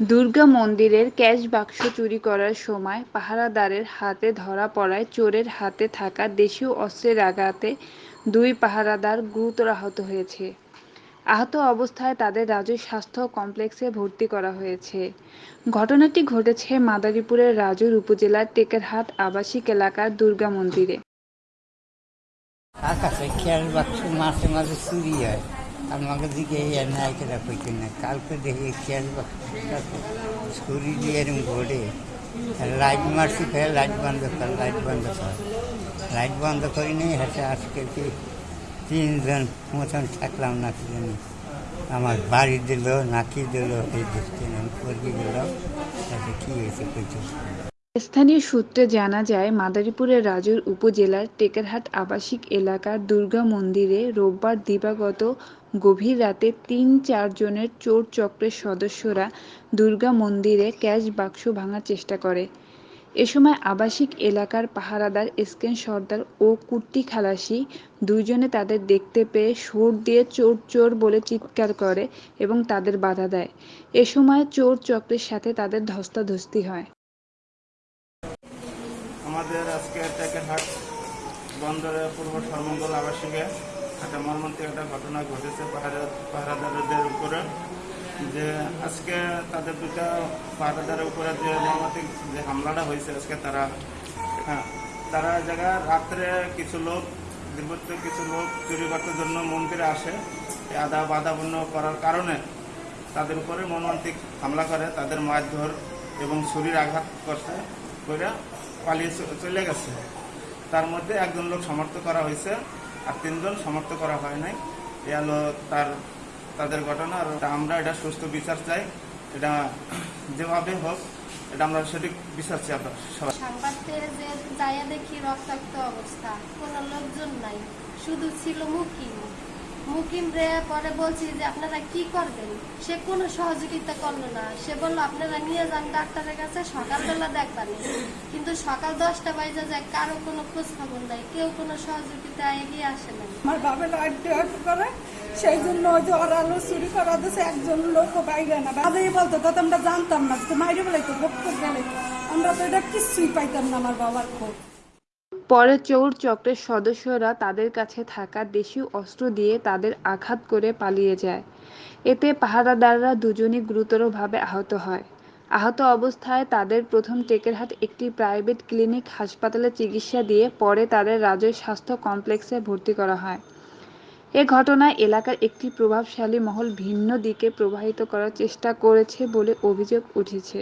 দুর্গা মন্দিরের ক্যাশ বাক্স চুরি করার সময় পাহারাদারের হাতে ধরা পড়ায় চোরের হাতে থাকা দেশীয় অস্ত্রের আঘাতে দুই পাহারাদার গুরুতর আহত হয়েছে। আহত অবস্থায় তাদের রাজু স্বাস্থ্য কমপ্লেক্সে ভর্তি করা হয়েছে। ঘটনাটি ঘটেছে মাদারীপুরের রাজুর উপজেলার টেকেরহাট আবাসিক এলাকার দুর্গা মন্দিরে। আকাশে খেয়াল বাক্স মাঝে মাঝে চুরি হয়। আমাকে দিকে এই নাই কেটা কইতে না কালকে দেখি খেয়াল বাক্সটা চুরি দিয়ে এরকম ঘোরে লাইট মারছি ফের লাইট বন্ধ কর লাইট বন্ধ কর লাইট বন্ধ করি নি হেঁটে আজকে কি তিনজন মতন থাকলাম না কি জানি আমার বাড়ি দিল নাকি দিল এই দেখতে না পড়ে গেল তাতে কী হয়েছে কইতে স্থানীয় সূত্রে জানা যায়, মাদারীপুরের রাজুর উপজেলার টেকেরহাট আবাসিক এলাকার দুর্গা মন্দিরে রোববার দিবাগত গভীর রাতে তিন চারজনের চোর চক্রের সদস্যরা দুর্গা মন্দিরে ক্যাশ বাক্স ভাঙার চেষ্টা করে। এ সময় আবাসিক এলাকার পাহারাদার এসকেন সর্দার ও কুট্টি খালাসি দুইজনে তাদের দেখতে পেয়ে সুর দিয়ে চোর চোর বলে চিৎকার করে এবং তাদের বাধা দেয়। এ সময় চোর চক্রের সাথে তাদের ধস্তাধস্তি হয়। আমাদের আজকে টেকেরহাট বন্দরে পূর্ব সর্বমঙ্গল আবাসিকে একটা মর্মান্তিক একটা ঘটনা ঘটেছে পাহারা পাহারাদারদের উপরে। যে আজকে তাদের দুটা পাহারাদারের উপরে যে মর্মান্তিক যে হামলাটা হয়েছে আজকে তারা হ্যাঁ তারা জায়গা রাত্রে কিছু লোক দীর্ঘত্ব কিছু লোক চুরি করতে জন্য মন্দিরে আসে। আদা বাধাপূর্ণ করার কারণে তাদের উপরে মর্মান্তিক হামলা করে, তাদের মারধর এবং শরীর আঘাত করছে করে পালিয়ে চলে গেছে। তার মধ্যে একজন লোক সমর্থ করা হয়েছে আর তিনজন সমর্থ করা হয় নাই। এ হলো তার, তাদের ঘটনা আর আমরা এটা সুস্থ বিচার চাই। এটা যেভাবে হোক, এটা আমরা সঠিক বিচার চাই আমরা সবাই দেখি রক্তাক্ত অবস্থা, কোনো লোকজন নাই। শুধু ছিল মুকিম। মুকিম রে, পরে বলছি যে আপনারা কি করবেন? সে কোনো সহযোগিতা করল না। সে বলল, আপনারা নিয়ে যান ডাক্তারের কাছে, সকালবেলা দেখবেন। কিন্তু সকাল দশটা বাজে যায়, কারও কোনো খোঁজ খবর নাই, কেউ কোনো সহযোগিতা এগিয়ে আসে না আমার আড্ডি আড্ডি করে, সেই জন্য ওই যে ওরা আলো চুরি করা দিয়েছে একজন লোক বাইরে না। বাজাই বলতো তো আমরা জানতাম না তো মাইরে ভক্ত গেলে আমরা তো এটা কিছুই পাইতাম না আমার বাবার খোঁজ। পরে চোর চক্রের সদস্যরা তাদের কাছে থাকা দেশীয় অস্ত্র দিয়ে তাদের আঘাত করে পালিয়ে যায়। এতে পাহারাদাররা দুজনই গুরুতরভাবে আহত হয়। আহত অবস্থায় তাদের প্রথম টেকেরহাট একটি প্রাইভেট ক্লিনিক হাসপাতালে চিকিৎসা দিয়ে পরে তাদের রাজৈর স্বাস্থ্য কমপ্লেক্সে ভর্তি করা হয়। এ ঘটনায় এলাকার একটি প্রভাবশালী মহল ভিন্ন দিকে প্রবাহিত করার চেষ্টা করেছে বলে অভিযোগ উঠেছে।